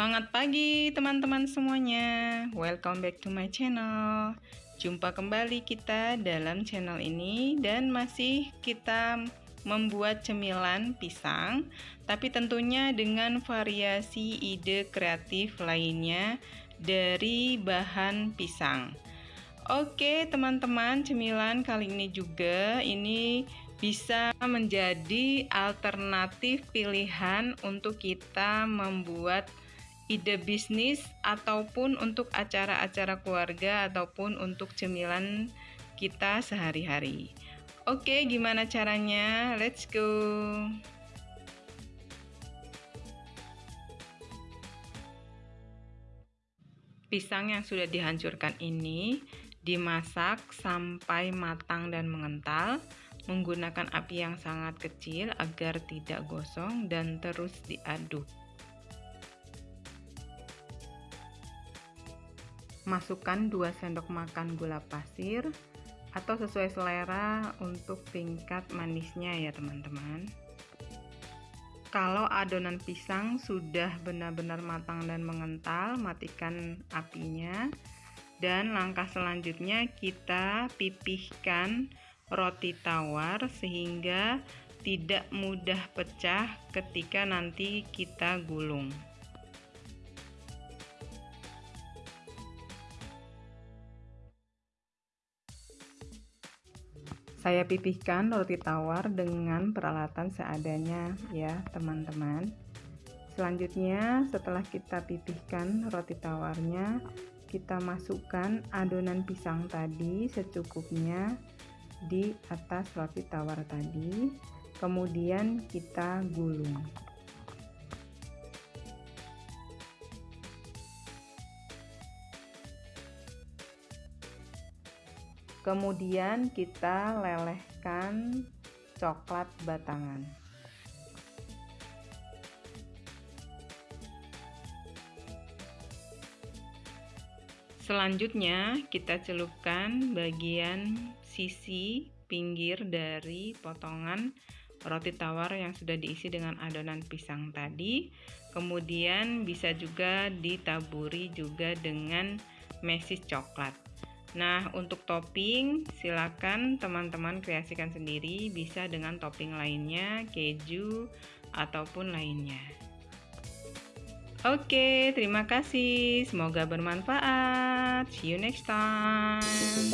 Semangat pagi teman-teman semuanya. Welcome back to my channel. Jumpa kembali kita dalam channel ini Dan masih kita membuat cemilan pisang Tapi tentunya dengan variasi ide kreatif lainnya Dari bahan pisang. Oke teman-teman cemilan kali ini juga Ini bisa menjadi alternatif pilihan untuk kita membuat ide bisnis ataupun untuk acara-acara keluarga ataupun untuk cemilan kita sehari-hari. Oke, gimana caranya? Let's go. Pisang yang sudah dihancurkan ini dimasak sampai matang dan mengental menggunakan api yang sangat kecil agar tidak gosong dan terus diaduk. Masukkan 2 sendok makan gula pasir atau sesuai selera untuk tingkat manisnya ya teman-teman. Kalau adonan pisang sudah benar-benar matang dan mengental, matikan apinya. Dan langkah selanjutnya kita pipihkan roti tawar sehingga tidak mudah pecah ketika nanti kita gulung. Saya pipihkan roti tawar dengan peralatan seadanya ya teman-teman. Selanjutnya setelah kita pipihkan roti tawarnya, kita masukkan adonan pisang tadi secukupnya di atas roti tawar tadi. Kemudian kita gulung. Kemudian kita lelehkan coklat batangan. Selanjutnya kita celupkan bagian sisi pinggir dari potongan roti tawar yang sudah diisi dengan adonan pisang tadi. Kemudian bisa juga ditaburi juga dengan mesis coklat. Nah, untuk topping silakan teman-teman kreasikan sendiri bisa dengan topping lainnya, keju ataupun lainnya. Oke, terima kasih. Semoga bermanfaat. See you next time.